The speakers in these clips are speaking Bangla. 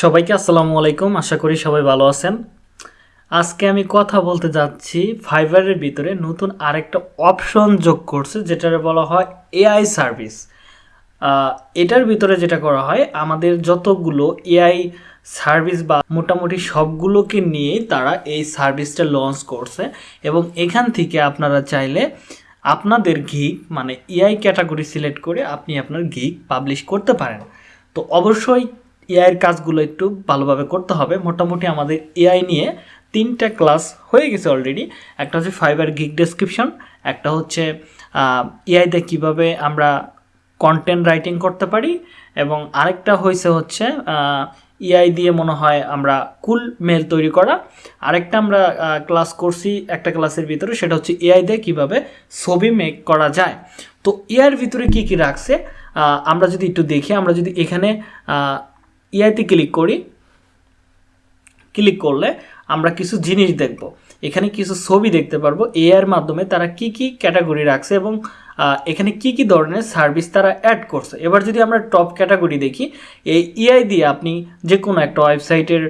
সবাইকে আসসালামু আলাইকুম। আশা করি সবাই ভালো আছেন। আজকে আমি কথা বলতে যাচ্ছি ফাইবারের ভিতরে নতুন আরেকটা অপশন যোগ করছে যেটা বলা হয় এআই সার্ভিস। এটার ভিতরে যেটা করা হয়, আমাদের যতগুলো এআই সার্ভিস বা মোটামুটি সবগুলোকে নিয়েই তারা এই সার্ভিসটা লঞ্চ করছে এবং এখান থেকে আপনারা চাইলে আপনাদের গিক মানে এআই ক্যাটাগরি সিলেক্ট করে আপনি আপনার গিক পাবলিশ করতে পারেন। তো অবশ্যই এআইয়ের কাজগুলো একটু ভালোভাবে করতে হবে। মোটামুটি আমাদের এআই নিয়ে তিনটা ক্লাস হয়ে গেছে অলরেডি একটা হচ্ছে ফাইবার গিক ডেসক্রিপশন একটা হচ্ছে এআইতে কীভাবে আমরা কন্টেন্ট রাইটিং করতে পারি এবং আরেকটা হয়েছে হচ্ছে ইআই দিয়ে মনে হয় আমরা কুল মেল তৈরি করা। আরেকটা আমরা ক্লাস করছি, একটা ক্লাসের ভিতরে, সেটা হচ্ছে এআই দিয়ে কীভাবে ছবি মেক করা যায়। তো এআইয়ের ভিতরে কি কি রাখছে? আমরা যদি একটু দেখি, আমরা যদি এখানে ইআইতে ক্লিক করি ক্লিক করলে আমরা কিছু জিনিস দেখব। এখানে কিছু ছবি দেখতে পারব। এআইয়ের মাধ্যমে তারা কি কি ক্যাটাগরি রাখছে এবং এখানে কি কি ধরনের সার্ভিস তারা অ্যাড করছে। এবার যদি আমরা টপ ক্যাটাগরি দেখি, এই ইআই দিয়ে আপনি যে কোনো একটা ওয়েবসাইটের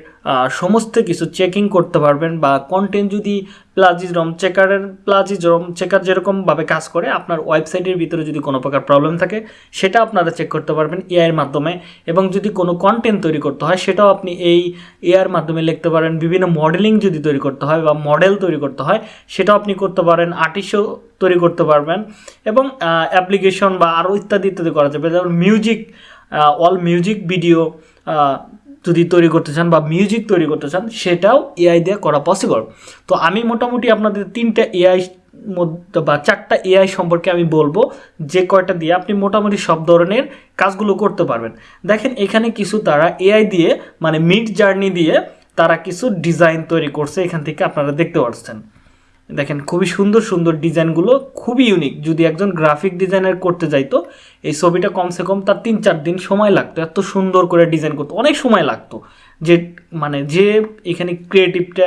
সমস্ত কিছু চেকিং করতে পারবেন বা কন্টেন্ট যদি প্লাজিজরম চেকারের প্লাজিজরম চেকার যেরকমভাবে কাজ করে, আপনার ওয়েবসাইটের ভিতরে যদি কোনো প্রকার প্রবলেম থাকে, সেটা আপনারা চেক করতে পারবেন এআইয়ের মাধ্যমে। এবং যদি কোনো কন্টেন্ট তৈরি করতে হয়, সেটাও আপনি এই এআইয়ের মাধ্যমে লিখতে পারেন। বিভিন্ন মডেলিং যদি তৈরি করতে হয় বা মডেল তৈরি করতে হয়, সেটাও আপনি করতে পারেন। আর্টিস্টও তৈরি করতে পারবেন। এবং অ্যাপ্লিকেশন বা আরও ইত্যাদি ইত্যাদি করা যাবে। যেমন মিউজিক অল মিউজিক ভিডিও যদি তৈরি করতে চান বা মিউজিক তৈরি করতে চান, সেটাও এআই দিয়ে করা পসিবল তো আমি মোটামুটি আপনাদের তিনটা এআই মধ্যে বা চারটা এআই সম্পর্কে আমি বলব, যে কয়টা দিয়ে আপনি মোটামুটি সব ধরনের কাজগুলো করতে পারবেন। দেখেন, এখানে কিছু তারা এআই দিয়ে মানে মিড জার্নি দিয়ে তারা কিছু ডিজাইন তৈরি করছে, এখান থেকে আপনারা দেখতে পাচ্ছেন দেখেন, খুবই সুন্দর সুন্দর ডিজাইনগুলো, খুবই ইউনিক যদি একজন গ্রাফিক ডিজাইনার করতে যাইতো, এই ছবিটা কমসে কম তার তিন চার দিন সময় লাগতো। এত সুন্দর করে ডিজাইন করতো, অনেক সময় লাগতো। যে মানে যে এখানে ক্রিয়েটিভটা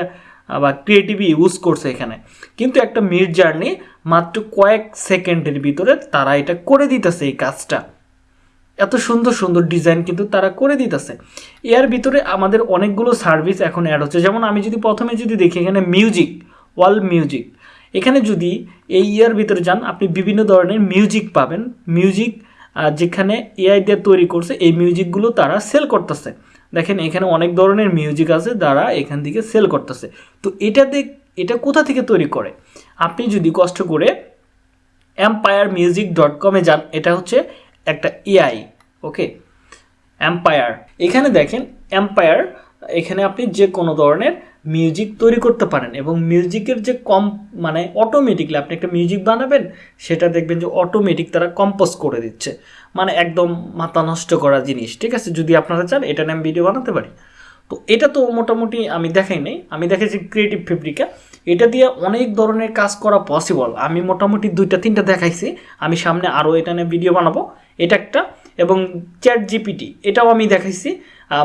বা ক্রিয়েটিভ ইউজ করছে এখানে। কিন্তু একটা মিড জার্নি মাত্র কয়েক সেকেন্ডের ভিতরে তারা এটা করে দিতেছে এই কাজটা। এত সুন্দর সুন্দর ডিজাইন কিন্তু তারা করে দিতেছে। এর ভিতরে আমাদের অনেকগুলো সার্ভিস এখন অ্যাড হচ্ছে। যেমন আমি যদি প্রথমে যদি দেখি এখানে মিউজিক ওয়াল মিউজিক। এখানে যদি এই ইয়ার ভিতরে যান, আপনি বিভিন্ন ধরনের মিউজিক পাবেন। মিউজিক যেখানে এআই দিয়ে তৈরি করছে, এই মিউজিকগুলো তারা সেল করতেছে। দেখেন, এখানে অনেক ধরনের মিউজিক আছে যারা এখান থেকে সেল করতেছে। তো এটা দেখ, এটা কোথা থেকে তৈরি করে? আপনি যদি কষ্ট করে এম্পায়ার মিউজিক ডট কমে যান, এটা হচ্ছে একটা এআই ওকে? এম্পায়ার এখানে দেখেন এম্পায়ার এখানে আপনি যে কোনো ধরনের মিউজিক তৈরি করতে পারেন এবং মিউজিকের যে কম মানে অটোমেটিকলি আপনি একটা মিউজিক বানাবেন, সেটা দেখবেন যে অটোমেটিক তারা কম্পোজ করে দিচ্ছে। মানে একদম মাথা নষ্ট করা জিনিস, ঠিক আছে? যদি আপনারা চান, এটা নিয়ে আমি ভিডিও বানাতে পারি। তো এটা তো মোটামুটি আমি দেখাই নাই। আমি দেখেছি ক্রিয়েটিভ ফেব্রিকা এটা দিয়ে অনেক ধরনের কাজ করা পসিবল আমি মোটামুটি দুইটা, তিনটা দেখাইছি। আমি সামনে আরও এটা নিয়ে ভিডিও বানাবো। এটা একটা এবং চ্যাট জিপিটি এটাও আমি দেখাইছি।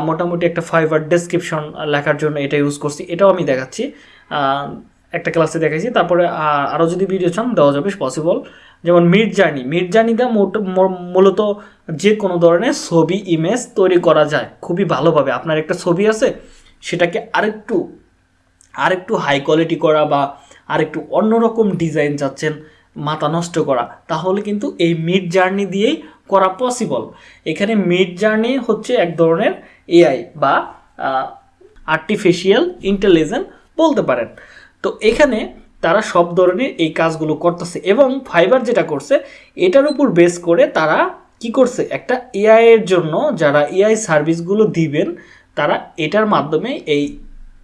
মোটামুটি একটা ফাইবার ডেসক্রিপশন লেখার জন্য এটা ইউজ করছি, এটাও আমি দেখাচ্ছি। একটা ক্লাসে দেখাইছি, তারপরে আরও যদি ভিডিও চান, দেওয়া যাবে পসিবল যেমন মিড জার্নি মিড জার্নিটা মূলত যে কোনো ধরনের ছবি ইমেজ তৈরি করা যায়, খুবই ভালোভাবে। আপনার একটা ছবি আছে, সেটাকে আরেকটু আরেকটু হাই কোয়ালিটি করা বা আরেকটু অন্যরকম ডিজাইন চাচ্ছেন, মাথা নষ্ট করা, তাহলে কিন্তু এই মিড জার্নি দিয়েই করা পসিবল এখানে মিড জার্নি হচ্ছে এক ধরনের এআই বা আর্টিফিশিয়াল ইন্টেলিজেন্স বলতে পারেন। তো এখানে তারা সব ধরনের এই কাজগুলো করতেছে এবং ফাইবার যেটা করছে, এটার উপর বেস করে তারা কি করছে? একটা এআই এর জন্য যারা এআই সার্ভিসগুলো দিবেন, তারা এটার মাধ্যমে এই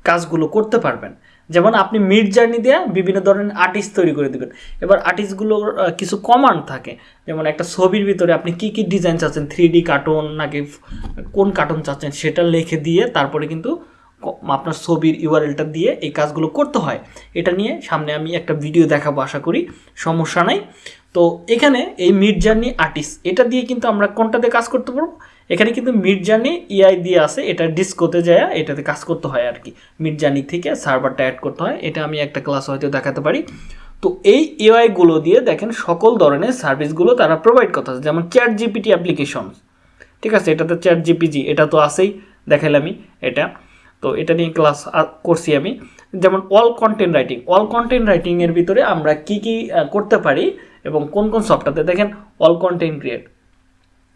কাজগুলো করতে পারবেন। যেমন আপনি মিড জার্নি দেওয়া বিভিন্ন ধরনের আর্টিস্ট তৈরি করে দেবেন। এবার আর্টিস্টগুলোর কিছু কমান্ড থাকে। যেমন একটা ছবির ভিতরে আপনি কি কি ডিজাইন চাচ্ছেন? থ্রি ডি কার্টুন নাকি কোন কার্টুন চাচ্ছেন? সেটা লিখে দিয়ে তারপরে কিন্তু আপনার ছবির ইউআরএলটা দিয়ে এই কাজগুলো করতে হয়। এটা নিয়ে সামনে আমি একটা ভিডিও দেখাবো আশা করি। সমস্যা নাই। তো এখানে এই মিড জার্নি আর্টিস্ট এটা দিয়ে কিন্তু আমরা কোনটাতে কাজ করতে পারব? এখানে কিন্তু মিড জার্নি ইআই দিয়ে আছে, এটা ডিসকোতে যায় এটাতে কাজ করতে হয় আর কি। মিড জার্নি থেকে সার্ভারটা অ্যাড করতে হয়, এটা আমি একটা ক্লাস হয়তো দেখাতে পারি। তো এই এআই গুলো দিয়ে দেখেন সকল ধরনের সার্ভিসগুলো তারা প্রোভাইড করতেছে, যেমন চ্যাট জিপিটি অ্যাপ্লিকেশন ঠিক আছে এটা তো চ্যাট জিপিজি এটা তো আছেই দেখাইলামই এটা। তো এটা নিয়ে ক্লাস করছি আমি। যেমন all content writing all content রাইটিংয়ের ভিতরে আমরা কি কি করতে পারি এবং কোন কোন সফটওয়্যারতে দেখেন অল কন্টেন্ট ক্রিয়েট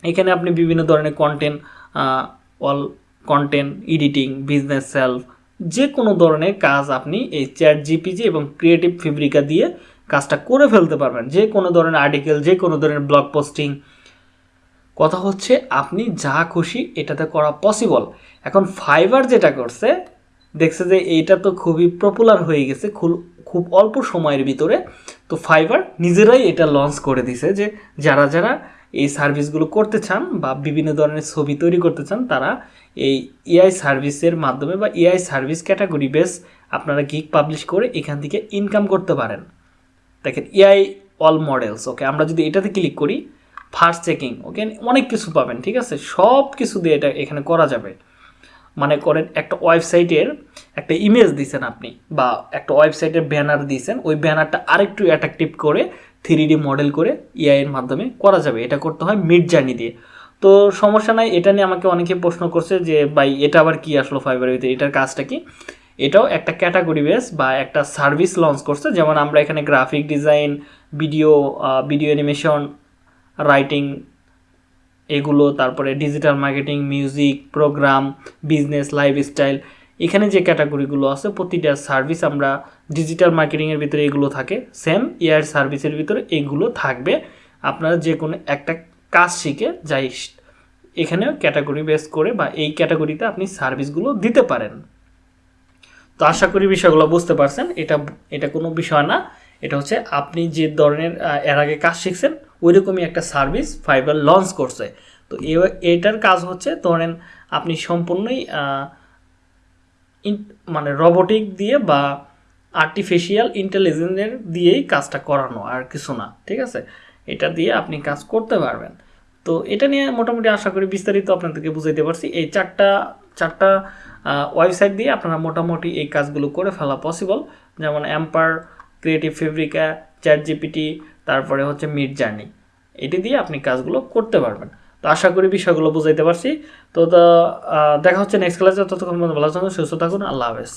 এখানে আপনি বিভিন্ন ধরনের content all content editing business self যে কোনো ধরনের কাজ আপনি এই চ্যাট জিপিজি এবং ক্রিয়েটিভ ফেব্রিকা দিয়ে কাজটা করে ফেলতে পারবেন। যে কোনো ধরনের আর্টিকেল যে কোনো ধরনের ব্লগ পোস্টিং কথা হচ্ছে আপনি যা খুশি এটাতে করা পসিবল এখন ফাইবার যেটা করছে, দেখছে যে এইটা তো খুবই পপুলার হয়ে গেছে খুব অল্প সময়ের ভিতরে। তো ফাইবার নিজেরাই এটা লঞ্চ করে দিছে যে যারা যারা এই সার্ভিসগুলো করতে চান বা বিভিন্ন ধরনের ছবি তৈরি করতে চান, তারা এই এআই সার্ভিসের মাধ্যমে বা এআই সার্ভিস ক্যাটাগরি বেস আপনারা গিক পাবলিশ করে এখান থেকে ইনকাম করতে পারেন। দেখেন এআই অল মডেলস ওকে আমরা যদি এটাতে ক্লিক করি ফার্স্ট চেকিং ওকে অনেক কিছু পাবেন, ঠিক আছে? সব কিছু দিয়ে এটা এখানে করা যাবে। মানে করেন, একটা ওয়েবসাইটের একটা ইমেজ দিছেন আপনি, বা একটা ওয়েবসাইটের ব্যানার দিয়েছেন ওই ব্যানারটা আরেকটু অ্যাট্রাকটিভ করে থ্রি ডি মডেল করে এআই এর মাধ্যমে করা যাবে। এটা করতে হয় মিড জার্নি দিয়ে। তো সমস্যা নাই, এটা নিয়ে আমাকে অনেকে প্রশ্ন করছে যে, ভাই, এটা আবার কি আসলো ফাইবারের ভিতরে? এটার কাজটা কি? এটাও একটা ক্যাটাগরি বেস বা একটা সার্ভিস লঞ্চ করছে। যেমন আমরা এখানে graphic design video video animation writing এগুলো, তারপরে digital marketing music program business lifestyle এখানে যে ক্যাটাগরিগুলো আছে, প্রতিটা সার্ভিস আমরা ডিজিটাল মার্কেটিংয়ের ভিতরে এগুলো থাকে সেম এয়ার সার্ভিসের ভিতরে এগুলো থাকবে। আপনারা যে কোনো একটা কাজ শিখে যাই, এখানেও ক্যাটাগরি বেস করে বা এই ক্যাটাগরিতে আপনি সার্ভিসগুলো দিতে পারেন। তো আশা করি বিষয়গুলো বুঝতে পারছেন। এটা এটা কোনো বিষয় না। এটা হচ্ছে আপনি যে ধরনের এর আগে কাজ শিখছেন, ওইরকমই একটা সার্ভিস ফাইবার লঞ্চ করছে। তো এটার কাজ হচ্ছে ধরেন আপনি সম্পূর্ণই মানে রবোটিক দিয়ে বা আর্টিফিশিয়াল ইন্টেলিজেন্সের দিয়েই কাজটা করানো আর কিছু না, ঠিক আছে? এটা দিয়ে আপনি কাজ করতে পারবেন। তো এটা নিয়ে মোটামুটি আশা করি বিস্তারিত আপনাদেরকে বুঝাইতে পারছি। এই চারটা চারটা ওয়েবসাইট দিয়ে আপনারা মোটামুটি এই কাজগুলো করে ফেলা পসিবল যেমন Amper creative Fabrica chat GPT তারপরে হচ্ছে মিড জার্নি এটি দিয়ে আপনি কাজগুলো করতে পারবেন। তো আশা করি বিষয়গুলো বুঝাইতে পারছি। তো দেখা হচ্ছে নেক্সট ক্লাসে ততক্ষণ ভালো থাকুন, সুস্থ থাকুন। আল্লাহ হাফেজ।